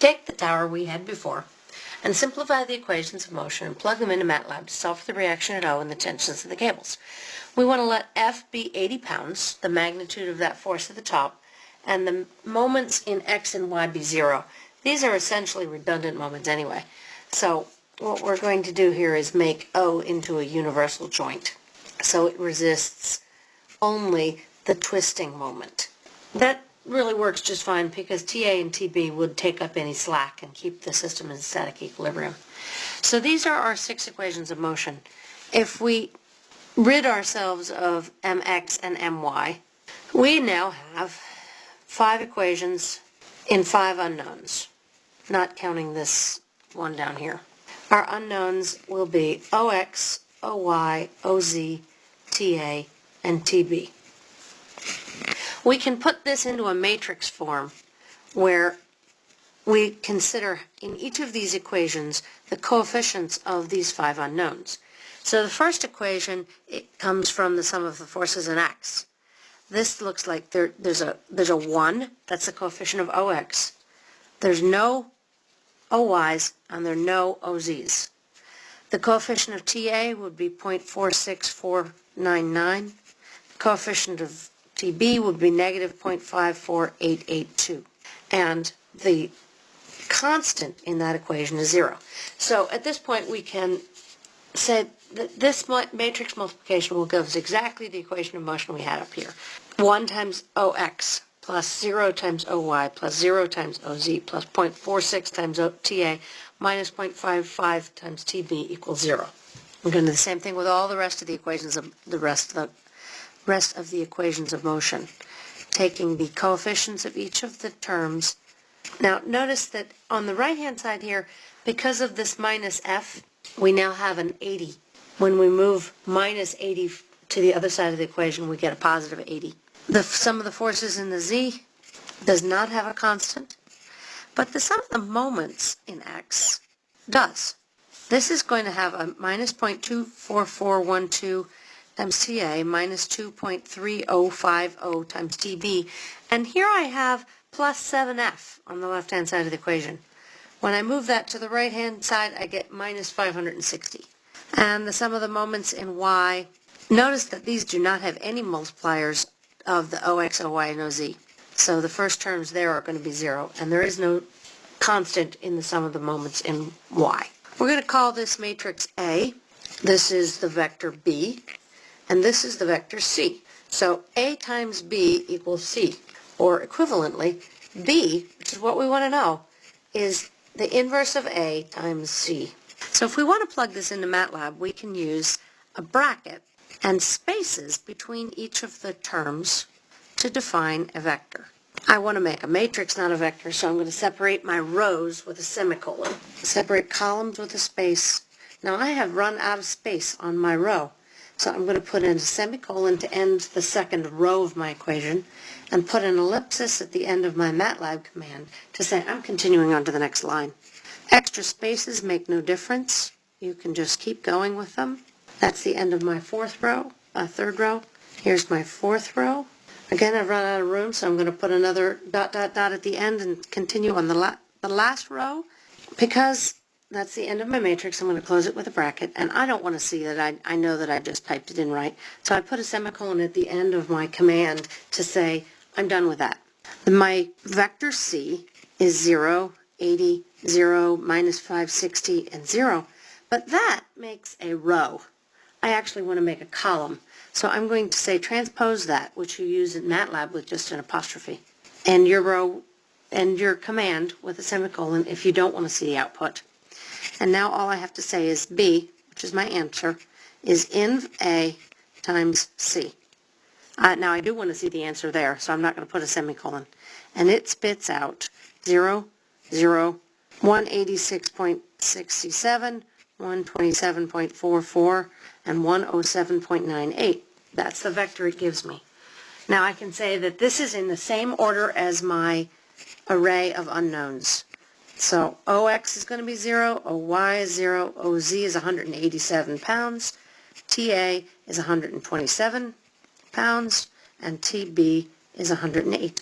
Take the tower we had before and simplify the equations of motion and plug them into MATLAB to solve for the reaction at O and the tensions of the cables. We want to let F be 80 pounds, the magnitude of that force at the top, and the moments in X and Y be zero. These are essentially redundant moments anyway. So what we're going to do here is make O into a universal joint. So it resists only the twisting moment. That really works just fine because TA and TB would take up any slack and keep the system in static equilibrium. So these are our six equations of motion. If we rid ourselves of mx and my, we now have five equations in five unknowns, not counting this one down here. Our unknowns will be OX, OY, OZ, TA, and TB. We can put this into a matrix form where we consider in each of these equations the coefficients of these five unknowns. So the first equation it comes from the sum of the forces in x. This looks like there, there's a there's a 1, that's the coefficient of OX. There's no OYs and there are no OZs. The coefficient of TA would be 0.46499. The coefficient of TB would be negative 0.54882. And the constant in that equation is zero. So at this point we can say that this matrix multiplication will give us exactly the equation of motion we had up here. 1 times OX plus 0 times OY plus 0 times OZ plus 0.46 times TA minus 0.55 times TB equals 0. We're going to do the same thing with all the rest of the equations of the rest of the rest of the equations of motion, taking the coefficients of each of the terms. Now notice that on the right-hand side here, because of this minus f, we now have an 80. When we move minus 80 to the other side of the equation, we get a positive 80. The sum of the forces in the z does not have a constant, but the sum of the moments in x does. This is going to have a minus 0.24412 times TA minus 2.3050 times TB. And here I have plus 7F on the left-hand side of the equation. When I move that to the right-hand side, I get minus 560. And the sum of the moments in Y, notice that these do not have any multipliers of the OX, OY, and OZ. So the first terms there are going to be zero, and there is no constant in the sum of the moments in Y. We're going to call this matrix A. This is the vector B and this is the vector c. So A times B equals C, or equivalently, B, which is what we want to know, is the inverse of A times C. So if we want to plug this into MATLAB, we can use a bracket and spaces between each of the terms to define a vector. I want to make a matrix, not a vector, so I'm going to separate my rows with a semicolon. Separate columns with a space. Now I have run out of space on my row. So I'm going to put in a semicolon to end the second row of my equation and put an ellipsis at the end of my MATLAB command to say I'm continuing on to the next line. Extra spaces make no difference. You can just keep going with them. That's the end of my fourth row, uh, third row. Here's my fourth row. Again, I've run out of room, so I'm going to put another dot, dot, dot at the end and continue on the, la the last row. Because that's the end of my matrix. I'm going to close it with a bracket, and I don't want to see that I, I know that I just typed it in right. So I put a semicolon at the end of my command to say, I'm done with that. My vector C is 0, 80, 0, minus 560, and 0. But that makes a row. I actually want to make a column. So I'm going to say transpose that, which you use in MATLAB with just an apostrophe. And your row and your command with a semicolon if you don't want to see the output. And now all I have to say is B, which is my answer, is in A times C. Uh, now I do want to see the answer there, so I'm not going to put a semicolon. And it spits out 0, 0, 186.67, 127.44, and 107.98. That's the vector it gives me. Now I can say that this is in the same order as my array of unknowns. So OX is going to be 0, OY is 0, OZ is 187 pounds, TA is 127 pounds, and TB is 108.